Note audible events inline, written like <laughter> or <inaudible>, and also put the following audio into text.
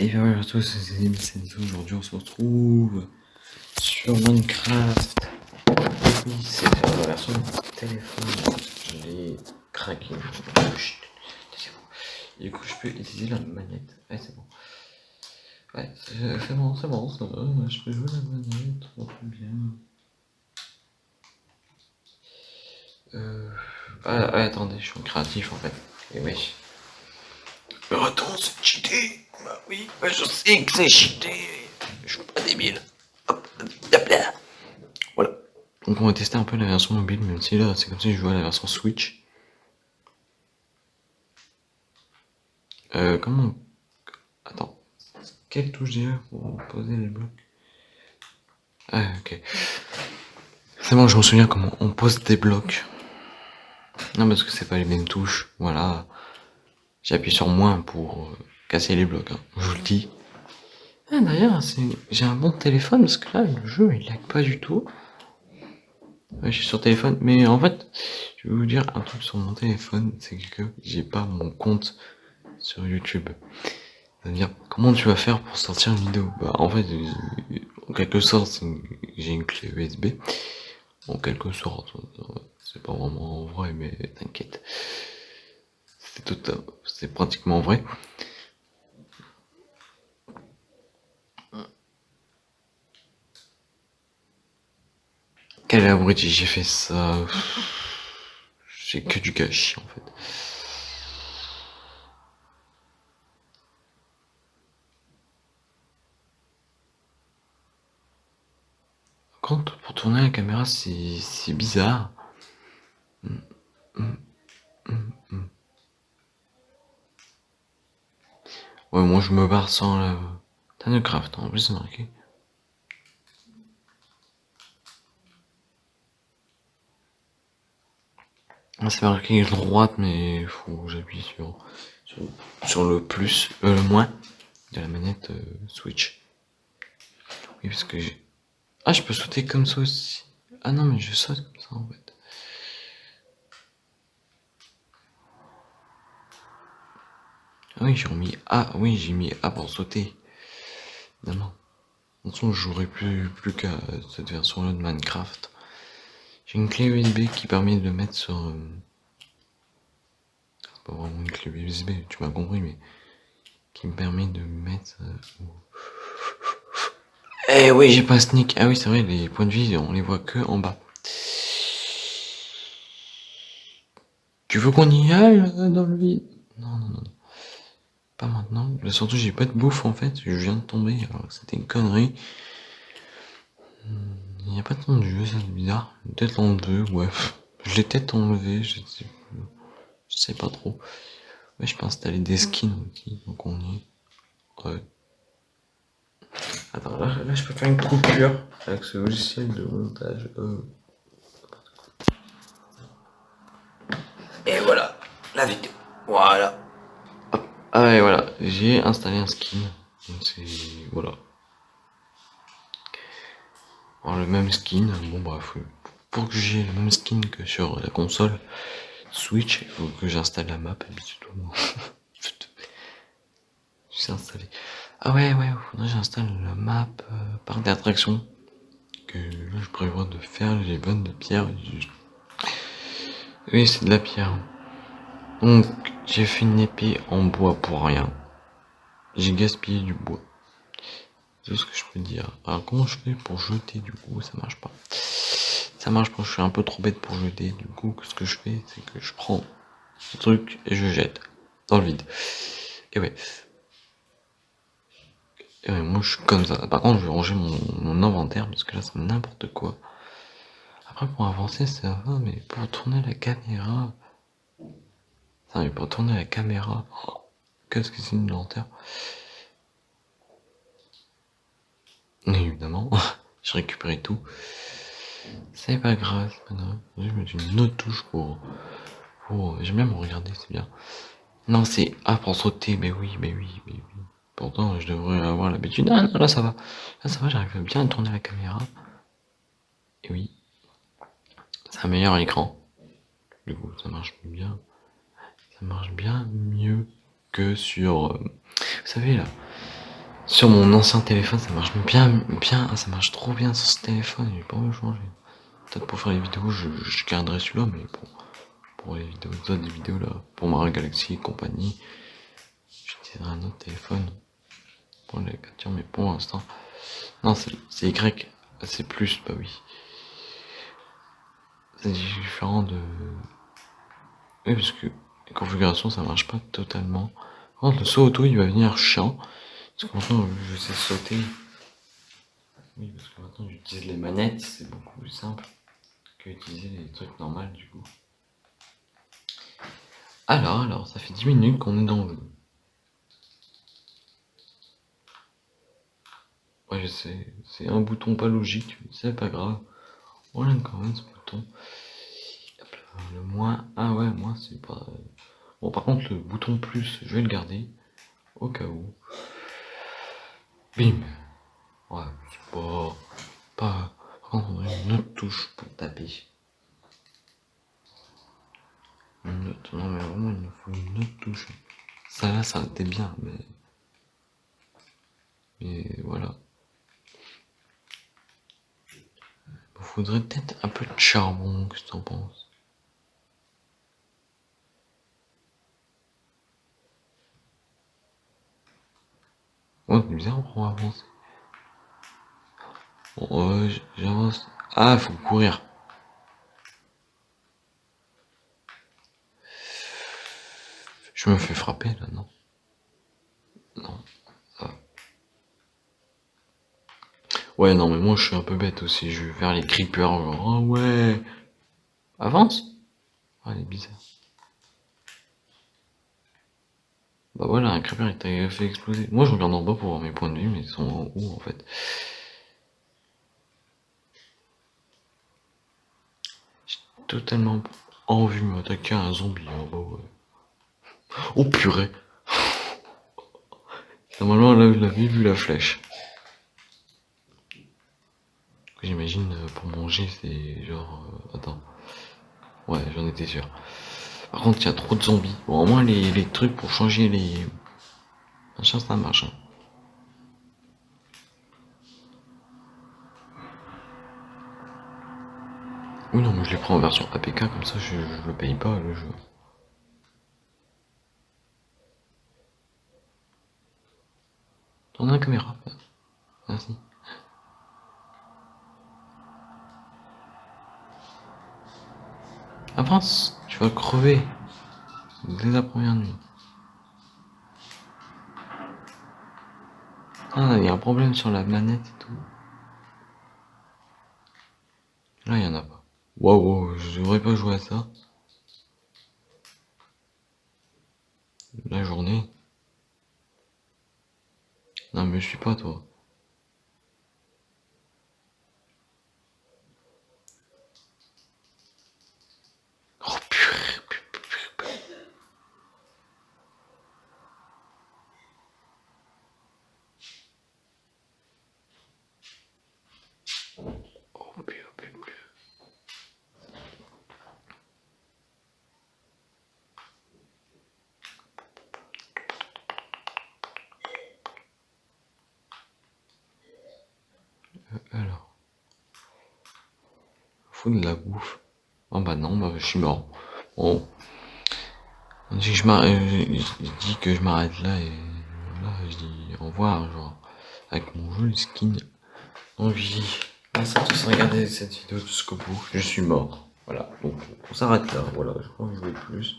Et bien voilà à tous, c'est. Aujourd'hui on se retrouve sur Minecraft. Oui, c'est la version téléphone. Je l'ai craqué. Du coup je peux utiliser la manette. Ouais c'est bon. Ouais c'est bon, c'est bon, ça va. Je peux jouer la manette, bien. Euh... Ah, ouais, attendez, je suis créatif en fait. Et oui. Mais attends, c'est cheaté Bah oui, bah je sais que c'est cheaté Je suis pas débile. Hop, là. Voilà. Donc on va tester un peu la version mobile, même si là c'est comme si je jouais à la version Switch. Euh, comment... Attends. Quelle touche déjà pour poser les blocs Ah, ok. C'est bon, je me souviens comment on pose des blocs. Non, parce que c'est pas les mêmes touches, voilà. J'appuie sur moins pour euh, casser les blocs, hein. je vous le dis. Ah, d'ailleurs, j'ai un bon téléphone parce que là, le jeu il lag pas du tout. Je suis sur téléphone, mais en fait, je vais vous dire un truc sur mon téléphone, c'est que j'ai pas mon compte sur YouTube. Comment tu vas faire pour sortir une vidéo? Bah, en fait, en quelque sorte, j'ai une clé USB. En quelque sorte, c'est pas vraiment vrai, mais t'inquiète c'est tout, c'est pratiquement vrai. Quel abruti, j'ai fait ça. J'ai que du gâchis en fait. Quand pour tourner la caméra, c'est bizarre. Hum, hum, hum, Ouais, moi je me barre sans la... T'as de craft, en plus c'est marqué. Ah, c'est marqué droite, mais faut que j'appuie sur, sur, le plus, euh, le moins de la manette euh, Switch. Oui, parce que j'ai... Ah, je peux sauter comme ça aussi. Ah non, mais je saute comme ça en fait. Ah oui, j'ai remis A, oui, j'ai mis A pour sauter. Évidemment. De toute façon, jouerai plus, plus qu'à cette version-là de Minecraft. J'ai une clé USB qui permet de mettre sur... Euh, c'est pas vraiment une clé USB, tu m'as compris, mais... Qui me permet de mettre... Euh, eh oui, j'ai pas sneak. Ah oui, c'est vrai, les points de vie, on les voit que en bas. Tu veux qu'on y aille euh, dans le vide? Non, non, non. Pas maintenant. surtout, j'ai pas de bouffe en fait. Je viens de tomber. Alors c'était une connerie. Il n'y a pas de temps de jeu, c'est bizarre. Peut-être l'enlever, ouais. Je l'ai peut-être enlevé, je sais, je sais pas trop. Ouais, je peux installer des skins aussi, donc on y est. Ouais. Attends, là, là, je peux faire une coupure avec ce logiciel de montage. Euh. Et voilà, la vidéo. Voilà. Ah ouais, voilà, j'ai installé un skin. C'est... voilà. Alors, le même skin, bon bref, pour que j'ai le même skin que sur la console Switch, il faut que j'installe la map et. <laughs> Je installé. Ah ouais, ouais, faudrait que j'installe la map euh, par d'attraction. Que là, je prévois de faire les bonnes de pierre. Oui, c'est de la pierre. Donc, j'ai fait une épée en bois pour rien. J'ai gaspillé du bois. C'est ce que je peux dire. Alors comment je fais pour jeter du coup? Ça marche pas. Ça marche pas, je suis un peu trop bête pour jeter. Du coup, ce que je fais, c'est que je prends ce truc et je jette dans le vide. Et ouais. Et ouais, moi je suis comme ça. Par contre, je vais ranger mon, inventaire parce que là c'est n'importe quoi. Après, pour avancer, ça va, mais pour tourner la caméra, ça il peut tourner la caméra. Qu'est-ce que c'est une lanterne Évidemment, <laughs> j'ai récupéré tout. C'est pas grave, grave. Je mettre une autre touche pour... pour... J'aime bien me regarder, c'est bien. Non, c'est A pour sauter, mais oui, mais oui, mais oui. Pourtant, je devrais avoir l'habitude. Ah non, là ça va. Là ça va, j'arrive bien à tourner la caméra. Et oui. C'est un meilleur écran. Du coup, ça marche bien ça marche bien mieux que sur... Euh, vous savez là, Sur mon ancien téléphone, ça marche bien, bien, ça marche trop bien sur ce téléphone, j'ai pas envie de changer. Peut-être pour faire les vidéos, je, garderai celui-là, mais pour, pour les vidéos, des vidéos là, pour Mario Galaxy et compagnie, j'utiliserai un autre téléphone pour les captures, mais pour l'instant, non, c'est Y, c'est plus, bah oui. C'est différent de... Oui, parce que les configurations, ça marche pas totalement. Le saut auto, il va venir chiant. Parce que maintenant, je sais sauter. Oui, parce que maintenant, j'utilise les manettes, c'est beaucoup plus simple que utiliser les trucs normaux, du coup. Alors, alors, ça fait 10 minutes qu'on est dans le jeu. Ouais, c'est un bouton pas logique, c'est pas grave. On aime quand même ce bouton. Le moins, ah ouais, moi c'est pas... Bon, par contre, le bouton plus, je vais le garder, au cas où. Bim Ouais, c'est pas... pas... Une autre touche pour taper. Une autre, non mais vraiment, il nous faut une autre touche. Ça là, ça été bien, mais... Mais voilà. Il faudrait peut-être un peu de charbon, qu'est-ce que t'en penses? C'est bizarre pour avancer. Bon, euh, j'avance. Ah, faut courir. Je me fais frapper là, non Non. Ouais, non, mais moi je suis un peu bête aussi. Je vais faire les creepers, genre, oh ouais. Avance Ah, est bizarre. Bah voilà, un creeper il t'a fait exploser. Moi je regarde en bas pour voir mes points de vue, mais ils sont en haut en fait. J'ai totalement envie de m'attaquer à un zombie en bas, ouais. Oh purée Normalement là vous l'avez vu la flèche. J'imagine euh, pour manger c'est genre... Euh, attends. Ouais, j'en étais sûr. Par contre, il y a trop de zombies. Bon, au moins les, trucs pour changer les... Machin, ça marche. Hein. Oui, non, mais je les prends en version APK, comme ça je, le paye pas le jeu. Tourne la caméra. Merci. Avance, tu vas crever dès la première nuit. Ah, il y a un problème sur la manette et tout. Là, il y en a pas. Waouh, je devrais pas jouer à ça. La journée. Non, mais je suis pas toi. De la bouffe. Oh bah non, bah je suis mort. Bon. Si je, je dis que je m'arrête là et là je dis au revoir genre avec mon joli skin. Donc je dis merci à tous regarder cette vidéo jusqu'au bout. Je suis mort. Voilà. Donc on s'arrête là. Voilà. Je crois que je vais plus.